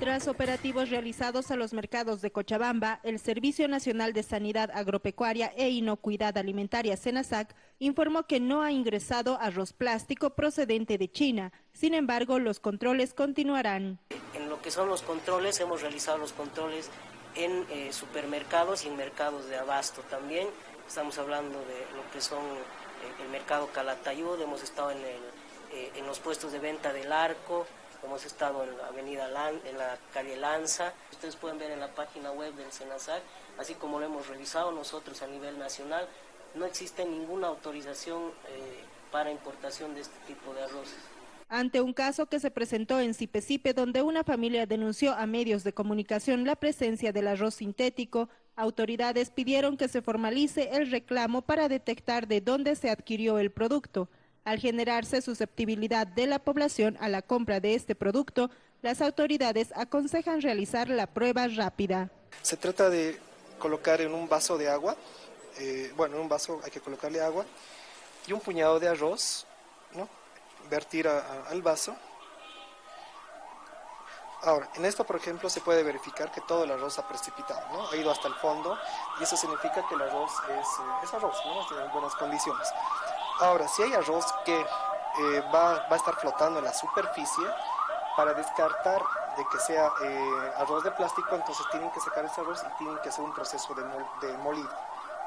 Tras operativos realizados a los mercados de Cochabamba, el Servicio Nacional de Sanidad Agropecuaria e Inocuidad Alimentaria, SENASAC, informó que no ha ingresado arroz plástico procedente de China. Sin embargo, los controles continuarán. En lo que son los controles, hemos realizado los controles en eh, supermercados y en mercados de abasto también. Estamos hablando de lo que son eh, el mercado Calatayud, hemos estado eh, en los puestos de venta del Arco, hemos estado en la avenida en la calle Lanza. Ustedes pueden ver en la página web del SENASAC, así como lo hemos revisado nosotros a nivel nacional, no existe ninguna autorización para importación de este tipo de arroces ante un caso que se presentó en Cipecipe donde una familia denunció a medios de comunicación la presencia del arroz sintético, autoridades pidieron que se formalice el reclamo para detectar de dónde se adquirió el producto. Al generarse susceptibilidad de la población a la compra de este producto, las autoridades aconsejan realizar la prueba rápida. Se trata de colocar en un vaso de agua, eh, bueno, en un vaso hay que colocarle agua y un puñado de arroz, ¿no? vertir al vaso. Ahora, en esto, por ejemplo, se puede verificar que todo el arroz ha precipitado, ¿no? Ha ido hasta el fondo y eso significa que el arroz es, eh, arroz, ¿no? En buenas condiciones. Ahora, si hay arroz que eh, va, va, a estar flotando en la superficie, para descartar de que sea eh, arroz de plástico, entonces tienen que sacar ese arroz y tienen que hacer un proceso de, de molido.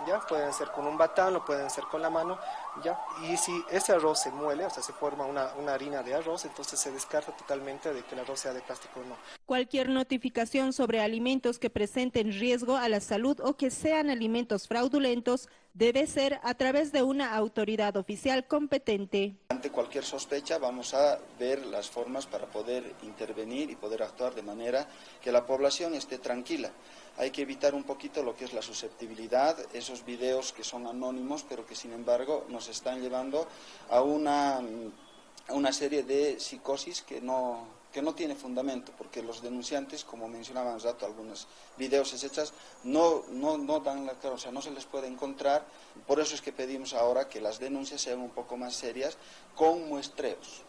¿ya? Pueden ser con un batán o pueden ser con la mano, ¿ya? Y si ese arroz se muele, o sea, se forma una, una harina de arroz, entonces se descarta totalmente de que el arroz sea de plástico o no. Cualquier notificación sobre alimentos que presenten riesgo a la salud o que sean alimentos fraudulentos debe ser a través de una autoridad oficial competente. Ante cualquier sospecha vamos a ver las formas para poder intervenir y poder actuar de manera que la población esté tranquila. Hay que evitar un poquito lo que es la susceptibilidad, esos videos que son anónimos pero que sin embargo nos están llevando a una, a una serie de psicosis que no, que no tiene fundamento, porque los denunciantes, como mencionaban hace rato, algunos videos hechas, no, no, no dan la cara, no se les puede encontrar. Por eso es que pedimos ahora que las denuncias sean un poco más serias con muestreos.